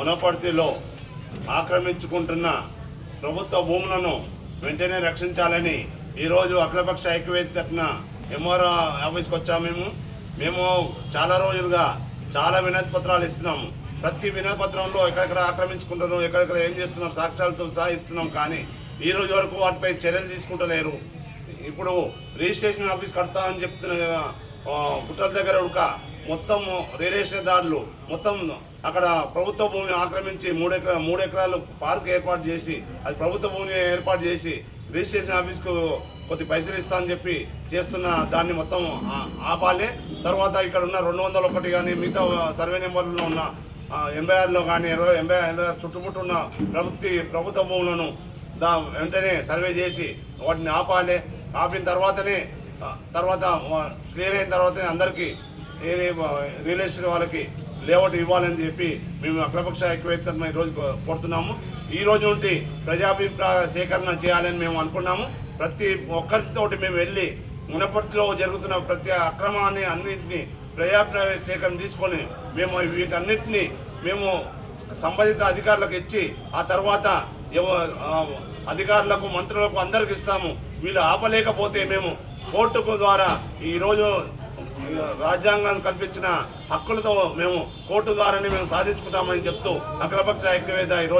మునపర్తిలో ఆక్రమించుకుంటున్న ప్రభుత్వ భూములను వెంటనే రక్షించాలని ఈరోజు అఖిలపక్ష ఐక్యవేది తరఫున ఎంఆర్ఓ ఆఫీస్కి వచ్చాము మేము. మేము చాలా రోజులుగా చాలా వినతి పత్రాలు ఇస్తున్నాము. ప్రతి వినతి పత్రంలో ఎక్కడెక్కడ ఆక్రమించుకుంటున్నాం ఎక్కడెక్కడ ఏం చేస్తున్నాం సాక్ష్యాలతో సహా ఇస్తున్నాం కానీ ఈ రోజు వరకు వాటిపై చర్యలు తీసుకుంటలేరు. ఇప్పుడు రిజిస్ట్రేషన్ ఆఫీస్ కడతామని చెప్తున్న గుట్టల దగ్గర ఉడక మొత్తం దారులు మొత్తం అక్కడ ప్రభుత్వ భూమిని ఆక్రమించి మూడు ఎకరా మూడు ఎకరాలు పార్క్ ఏర్పాటు చేసి అది ప్రభుత్వ భూమిని ఏర్పాటు చేసి రిజిస్ట్రేషన్ ఆఫీస్కు కొద్ది పైసలు ఇస్తా అని చెప్పి చేస్తున్న దాన్ని మొత్తం ఆపాలి. తర్వాత ఇక్కడ ఉన్న రెండు వందల ఒకటి కానీ మిగతా సర్వే నెంబర్లో ఉన్న ఎనభై ఆరులో కానీ ఇరవై ఎనభై ఎనభై ఆరు చుట్టుముట్టు ఉన్న ప్రభుత్వ ప్రభుత్వ భూములను దా వెంటనే సర్వే చేసి వాటిని ఆపాలి. ఆపిన తర్వాతనే తర్వాత క్లియర్ అయిన తర్వాతనే అందరికీ ఏది రియల్ ఎస్టేట్ వాళ్ళకి లేఅవుట్ ఇవ్వాలని చెప్పి మేము అఖిలపక్ష ఐక్యవేత్తను ఈరోజు కోరుతున్నాము. ఈ రోజు నుండి ప్రజాభిప్రాయ సేకరణ చేయాలని మేము అనుకున్నాము. ప్రతి ఒక్కరితోటి మేము వెళ్ళి మునపర్తిలో జరుగుతున్న ప్రతి అక్రమాన్ని అన్నింటినీ ప్రజాభిప్రాయ సేకరణ తీసుకొని మేము వీటన్నిటిని మేము సంబంధిత అధికారులకు ఇచ్చి ఆ తర్వాత ఎవ- అధికారులకు మంత్రులకు అందరికి ఇస్తాము. వీళ్ళు ఆపలేకపోతే మేము కోర్టుకు ద్వారా ఈరోజు రాజ్యాంగం కల్పించిన హక్కులతో మేము కోర్టు ద్వారానే మేము సాధించుకుంటామని చెప్తూ అఖిలపక్ష ఐక్యవేద ఈరోజు